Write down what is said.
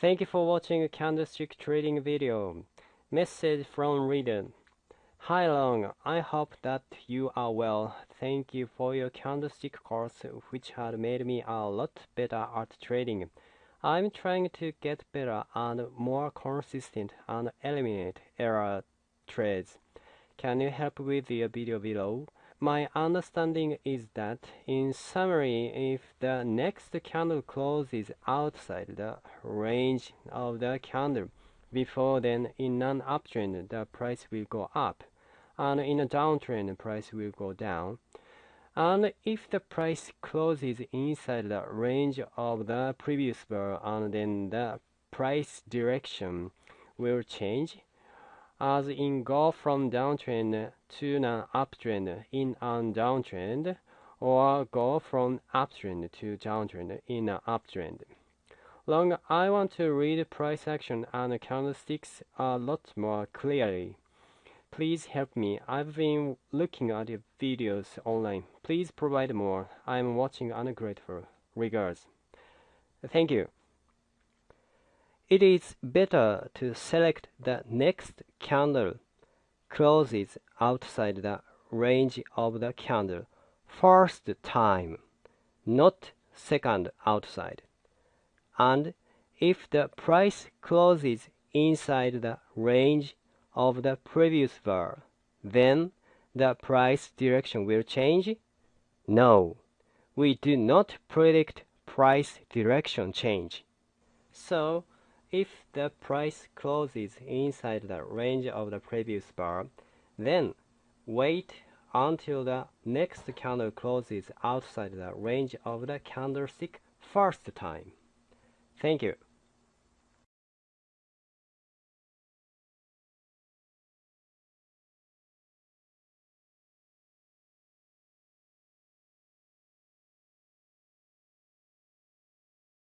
Thank you for watching a candlestick trading video. Message from reader. Hi Long, I hope that you are well. Thank you for your candlestick course which had made me a lot better at trading. I'm trying to get better and more consistent and eliminate error trades. Can you help with the video below? My understanding is that, in summary, if the next candle closes outside the range of the candle before then in an uptrend the price will go up, and in a downtrend the price will go down. And if the price closes inside the range of the previous bar and then the price direction will change as in go from downtrend to an uptrend in an downtrend or go from uptrend to downtrend in an uptrend. Long, I want to read price action and candlesticks a lot more clearly. Please help me. I've been looking at your videos online. Please provide more. I'm watching ungrateful. Regards. Thank you. It is better to select the next candle closes outside the range of the candle first time, not second outside. And if the price closes inside the range of the previous bar, then the price direction will change? No, we do not predict price direction change. So, if the price closes inside the range of the previous bar, then wait until the next candle closes outside the range of the candlestick first time. Thank you.